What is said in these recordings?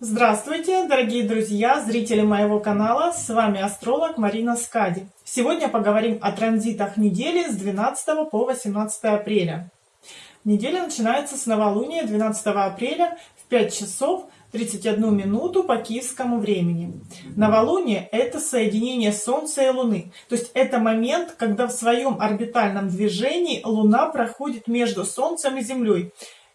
Здравствуйте, дорогие друзья, зрители моего канала, с вами астролог Марина Скади. Сегодня поговорим о транзитах недели с 12 по 18 апреля. Неделя начинается с новолуния 12 апреля в 5 часов 31 минуту по киевскому времени. Новолуние – это соединение Солнца и Луны. То есть это момент, когда в своем орбитальном движении Луна проходит между Солнцем и Землей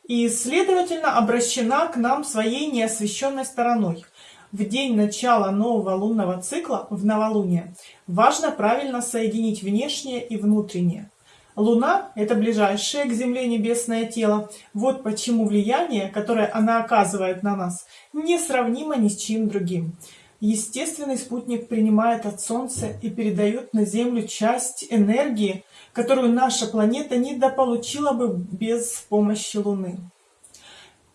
и, следовательно, обращена к нам своей неосвещенной стороной. В день начала нового лунного цикла, в новолуние, важно правильно соединить внешнее и внутреннее. Луна – это ближайшее к Земле небесное тело. Вот почему влияние, которое она оказывает на нас, несравнимо ни с чем другим. Естественный спутник принимает от Солнца и передает на Землю часть энергии, которую наша планета недополучила бы без помощи Луны.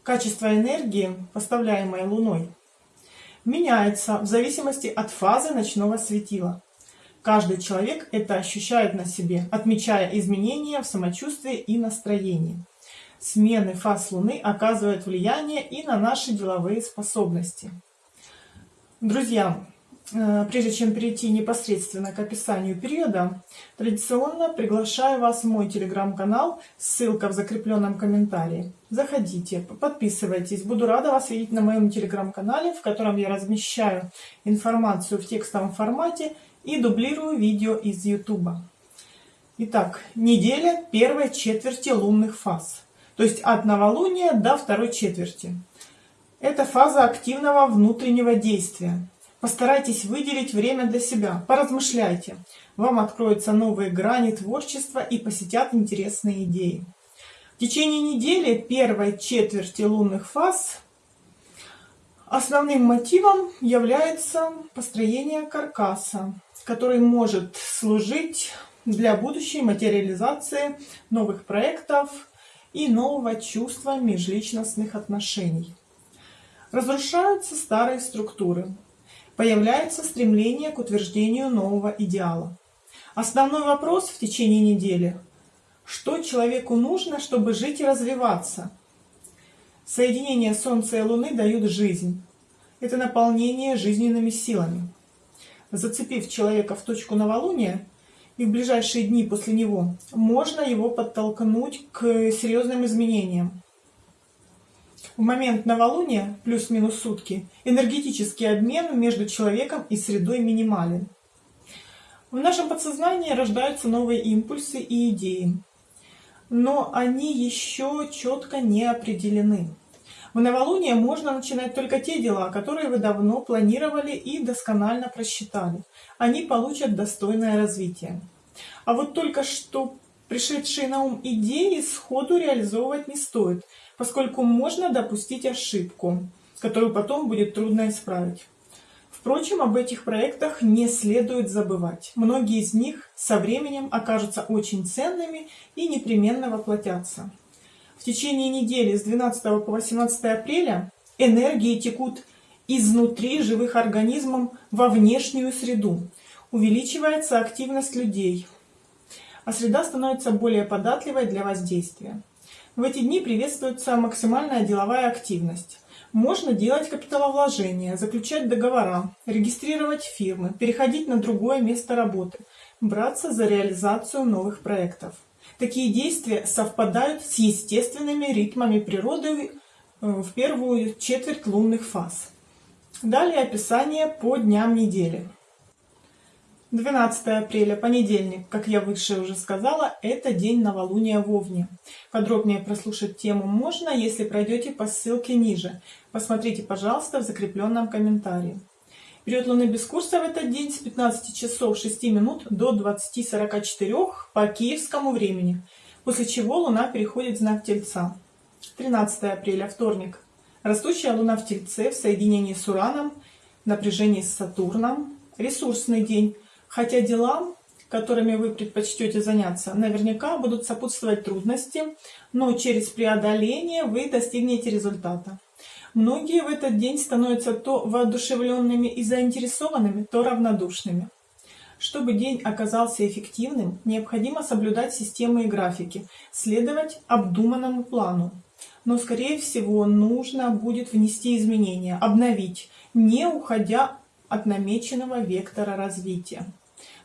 Качество энергии, поставляемой Луной, меняется в зависимости от фазы ночного светила. Каждый человек это ощущает на себе, отмечая изменения в самочувствии и настроении. Смены фаз Луны оказывают влияние и на наши деловые способности. Друзья, э, прежде чем перейти непосредственно к описанию периода, традиционно приглашаю вас в мой телеграм-канал, ссылка в закрепленном комментарии. Заходите, подписывайтесь, буду рада вас видеть на моем телеграм-канале, в котором я размещаю информацию в текстовом формате и дублирую видео из YouTube. Итак, неделя первой четверти лунных фаз, то есть от новолуния до второй четверти. Это фаза активного внутреннего действия. Постарайтесь выделить время для себя, поразмышляйте. Вам откроются новые грани творчества и посетят интересные идеи. В течение недели первой четверти лунных фаз основным мотивом является построение каркаса, который может служить для будущей материализации новых проектов и нового чувства межличностных отношений. Разрушаются старые структуры. Появляется стремление к утверждению нового идеала. Основной вопрос в течение недели – что человеку нужно, чтобы жить и развиваться? Соединение Солнца и Луны дают жизнь. Это наполнение жизненными силами. Зацепив человека в точку новолуния, и в ближайшие дни после него, можно его подтолкнуть к серьезным изменениям. В момент новолуния, плюс-минус сутки, энергетический обмен между человеком и средой минимален. В нашем подсознании рождаются новые импульсы и идеи, но они еще четко не определены. В новолуние можно начинать только те дела, которые вы давно планировали и досконально просчитали. Они получат достойное развитие. А вот только что пришедшие на ум идеи сходу реализовывать не стоит – поскольку можно допустить ошибку, которую потом будет трудно исправить. Впрочем, об этих проектах не следует забывать. Многие из них со временем окажутся очень ценными и непременно воплотятся. В течение недели с 12 по 18 апреля энергии текут изнутри живых организмов во внешнюю среду. Увеличивается активность людей, а среда становится более податливой для воздействия. В эти дни приветствуется максимальная деловая активность. Можно делать капиталовложения, заключать договора, регистрировать фирмы, переходить на другое место работы, браться за реализацию новых проектов. Такие действия совпадают с естественными ритмами природы э, в первую четверть лунных фаз. Далее описание по дням недели. 12 апреля, понедельник, как я выше уже сказала, это день новолуния в Овне. Подробнее прослушать тему можно, если пройдете по ссылке ниже. Посмотрите, пожалуйста, в закрепленном комментарии. Период Луны без курса в этот день с 15 часов 6 минут до 20.44 по киевскому времени, после чего Луна переходит в знак Тельца. 13 апреля, вторник. Растущая Луна в Тельце в соединении с Ураном, напряжении с Сатурном. Ресурсный день Хотя делам, которыми вы предпочтете заняться, наверняка будут сопутствовать трудности, но через преодоление вы достигнете результата. Многие в этот день становятся то воодушевленными и заинтересованными, то равнодушными. Чтобы день оказался эффективным, необходимо соблюдать системы и графики, следовать обдуманному плану. но, скорее всего, нужно будет внести изменения, обновить, не уходя от намеченного вектора развития.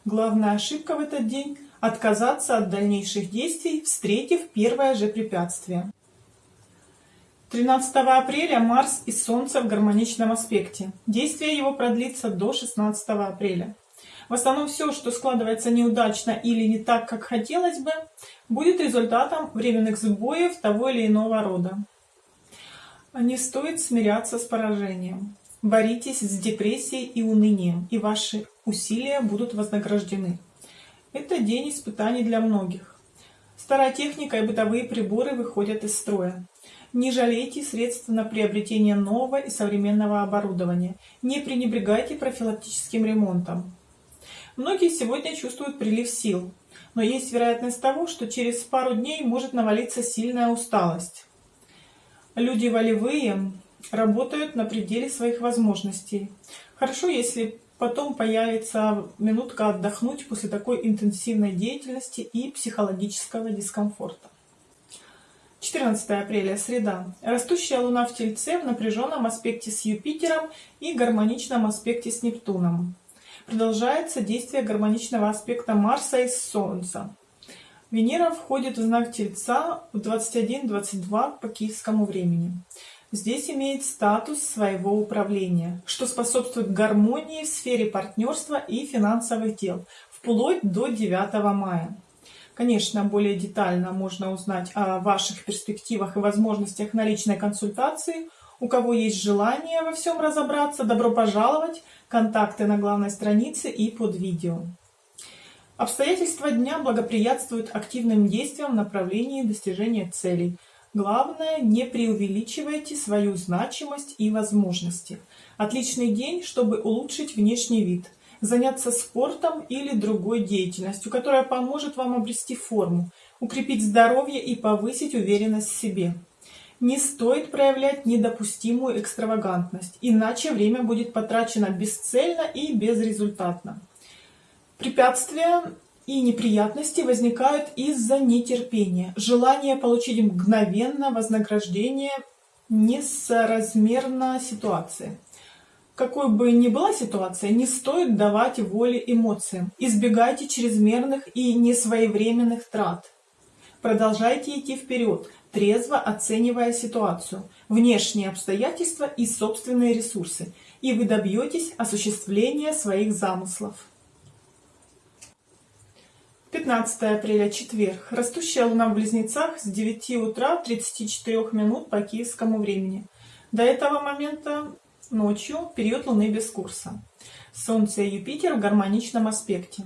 Главная ошибка в этот день – отказаться от дальнейших действий, встретив первое же препятствие. 13 апреля Марс и Солнце в гармоничном аспекте. Действие его продлится до 16 апреля. В основном все, что складывается неудачно или не так, как хотелось бы, будет результатом временных сбоев того или иного рода. Не стоит смиряться с поражением. Боритесь с депрессией и унынием, и ваши усилия будут вознаграждены. Это день испытаний для многих. Старая техника и бытовые приборы выходят из строя. Не жалейте средств на приобретение нового и современного оборудования. Не пренебрегайте профилактическим ремонтом. Многие сегодня чувствуют прилив сил, но есть вероятность того, что через пару дней может навалиться сильная усталость. Люди волевые работают на пределе своих возможностей. Хорошо, если потом появится минутка отдохнуть после такой интенсивной деятельности и психологического дискомфорта. 14 апреля, среда. Растущая Луна в Тельце в напряженном аспекте с Юпитером и гармоничном аспекте с Нептуном. Продолжается действие гармоничного аспекта Марса и Солнца. Венера входит в знак Тельца в 21-22 по киевскому времени. Здесь имеет статус своего управления, что способствует гармонии в сфере партнерства и финансовых дел, вплоть до 9 мая. Конечно, более детально можно узнать о ваших перспективах и возможностях на личной консультации. У кого есть желание во всем разобраться, добро пожаловать. Контакты на главной странице и под видео. Обстоятельства дня благоприятствуют активным действиям в направлении достижения целей. Главное, не преувеличивайте свою значимость и возможности. Отличный день, чтобы улучшить внешний вид – заняться спортом или другой деятельностью, которая поможет вам обрести форму, укрепить здоровье и повысить уверенность в себе. Не стоит проявлять недопустимую экстравагантность, иначе время будет потрачено бесцельно и безрезультатно. Препятствия и неприятности возникают из-за нетерпения, желания получить мгновенно вознаграждение несоразмерно ситуации. Какой бы ни была ситуация, не стоит давать воли эмоциям. Избегайте чрезмерных и несвоевременных трат. Продолжайте идти вперед, трезво оценивая ситуацию, внешние обстоятельства и собственные ресурсы, и вы добьетесь осуществления своих замыслов. 15 апреля, четверг. Растущая луна в Близнецах с 9 утра 34 минут по киевскому времени. До этого момента Ночью период Луны без курса. Солнце и Юпитер в гармоничном аспекте.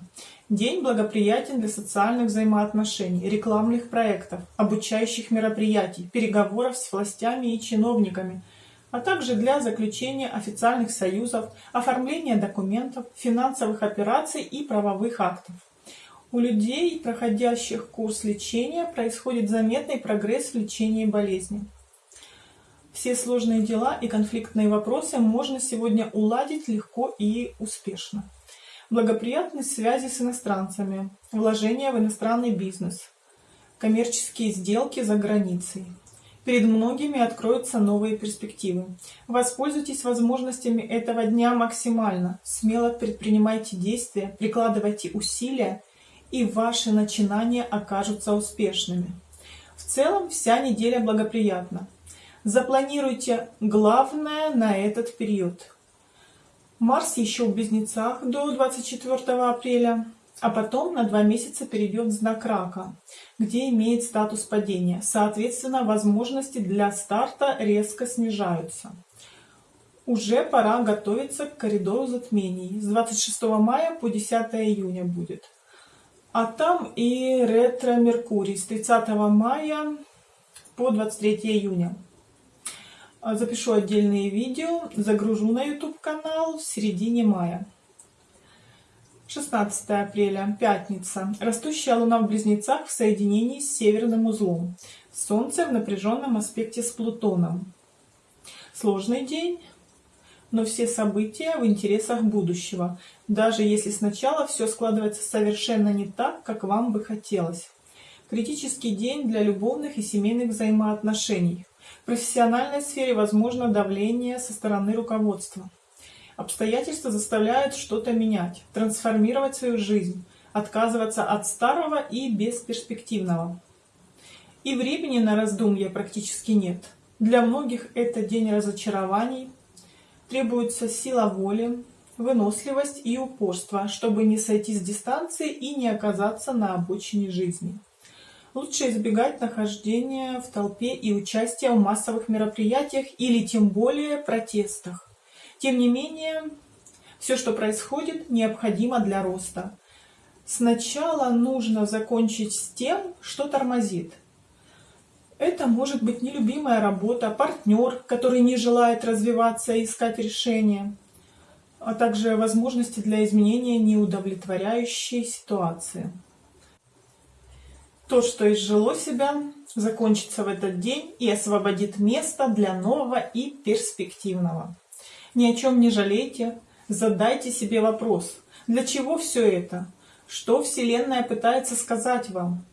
День благоприятен для социальных взаимоотношений, рекламных проектов, обучающих мероприятий, переговоров с властями и чиновниками, а также для заключения официальных союзов, оформления документов, финансовых операций и правовых актов. У людей, проходящих курс лечения, происходит заметный прогресс в лечении болезни. Все сложные дела и конфликтные вопросы можно сегодня уладить легко и успешно. Благоприятность связи с иностранцами, вложения в иностранный бизнес, коммерческие сделки за границей. Перед многими откроются новые перспективы. Воспользуйтесь возможностями этого дня максимально. Смело предпринимайте действия, прикладывайте усилия, и ваши начинания окажутся успешными. В целом вся неделя благоприятна. Запланируйте главное на этот период. Марс еще в Близнецах до 24 апреля, а потом на два месяца перейдет в знак Рака, где имеет статус падения. Соответственно, возможности для старта резко снижаются. Уже пора готовиться к коридору затмений. С 26 мая по 10 июня будет. А там и ретро-меркурий с 30 мая по 23 июня. А, запишу отдельные видео, загружу на YouTube канал в середине мая. 16 апреля, пятница. Растущая Луна в Близнецах в соединении с северным узлом. Солнце в напряженном аспекте с Плутоном. Сложный день, но все события в интересах будущего, даже если сначала все складывается совершенно не так, как вам бы хотелось. Критический день для любовных и семейных взаимоотношений – В профессиональной сфере возможно давление со стороны руководства. Обстоятельства заставляют что-то менять, трансформировать свою жизнь, отказываться от старого и бесперспективного. И времени на раздумья практически нет. Для многих это день разочарований, требуется сила воли, выносливость и упорство, чтобы не сойти с дистанции и не оказаться на обочине жизни. Лучше избегать нахождения в толпе и участия в массовых мероприятиях или тем более протестах. Тем не менее, все, что происходит, необходимо для роста. Сначала нужно закончить с тем, что тормозит. Это может быть нелюбимая работа, партнер, который не желает развиваться и искать решения, а также возможности для изменения неудовлетворяющей ситуации. То, что изжило себя, закончится в этот день и освободит место для нового и перспективного. Ни о чем не жалейте, задайте себе вопрос, для чего все это? Что Вселенная пытается сказать вам?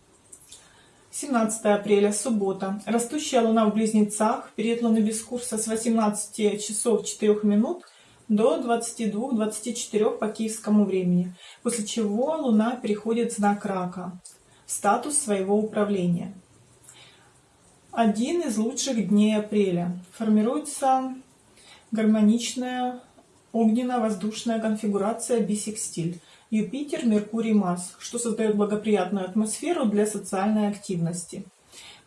17 апреля, суббота. Растущая Луна в Близнецах, период Луны без курса с 18 часов 4 минут до 22-24 по киевскому времени, после чего Луна переходит в знак Рака, в статус своего управления. Один из лучших дней апреля. Формируется гармоничная огненно-воздушная конфигурация бисекстиль. Юпитер, Меркурий, Марс, что создает благоприятную атмосферу для социальной активности.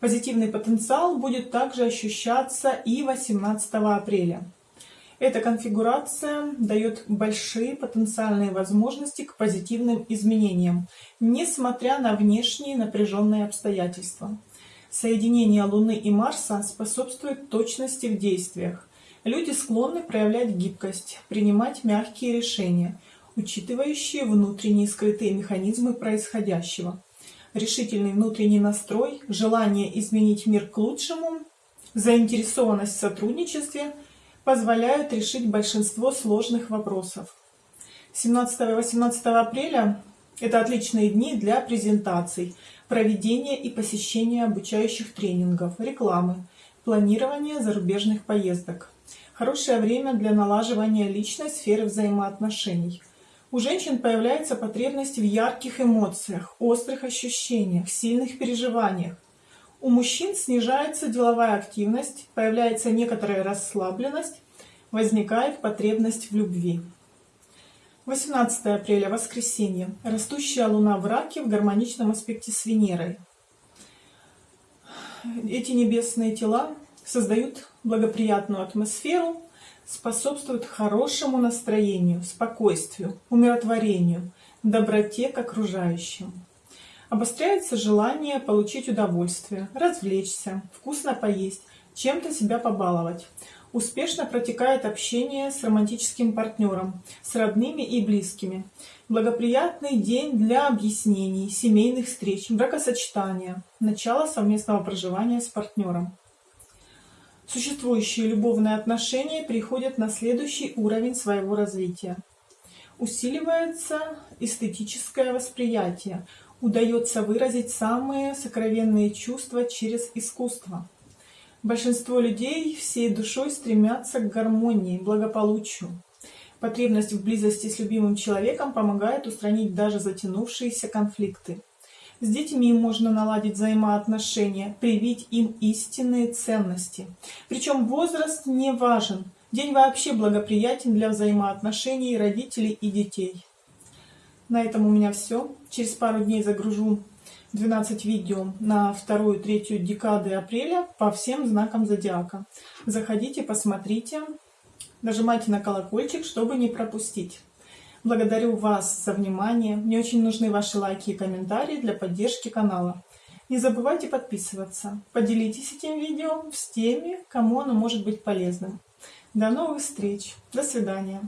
Позитивный потенциал будет также ощущаться и 18 апреля. Эта конфигурация дает большие потенциальные возможности к позитивным изменениям, несмотря на внешние напряженные обстоятельства. Соединение Луны и Марса способствует точности в действиях. Люди склонны проявлять гибкость, принимать мягкие решения – учитывающие внутренние скрытые механизмы происходящего. Решительный внутренний настрой, желание изменить мир к лучшему, заинтересованность в сотрудничестве позволяют решить большинство сложных вопросов. 17 и 18 апреля – это отличные дни для презентаций, проведения и посещения обучающих тренингов, рекламы, планирования зарубежных поездок. Хорошее время для налаживания личной сферы взаимоотношений – у женщин появляется потребность в ярких эмоциях, острых ощущениях, сильных переживаниях. У мужчин снижается деловая активность, появляется некоторая расслабленность, возникает потребность в любви. 18 апреля, воскресенье. Растущая луна в раке в гармоничном аспекте с Венерой. Эти небесные тела создают благоприятную атмосферу, способствует хорошему настроению, спокойствию, умиротворению, доброте к окружающим. Обостряется желание получить удовольствие, развлечься, вкусно поесть, чем-то себя побаловать. Успешно протекает общение с романтическим партнером, с родными и близкими. Благоприятный день для объяснений, семейных встреч, бракосочетания, начало совместного проживания с партнером. Существующие любовные отношения приходят на следующий уровень своего развития. Усиливается эстетическое восприятие, удается выразить самые сокровенные чувства через искусство. Большинство людей всей душой стремятся к гармонии, благополучию. Потребность в близости с любимым человеком помогает устранить даже затянувшиеся конфликты. С детьми можно наладить взаимоотношения, привить им истинные ценности. Причем возраст не важен. День вообще благоприятен для взаимоотношений родителей и детей. На этом у меня все. Через пару дней загружу 12 видео на вторую, третью декады апреля по всем знакам зодиака. Заходите, посмотрите, нажимайте на колокольчик, чтобы не пропустить. Благодарю вас за внимание. Мне очень нужны ваши лайки и комментарии для поддержки канала. Не забывайте подписываться. Поделитесь этим видео с теми, кому оно может быть полезным. До новых встреч. До свидания.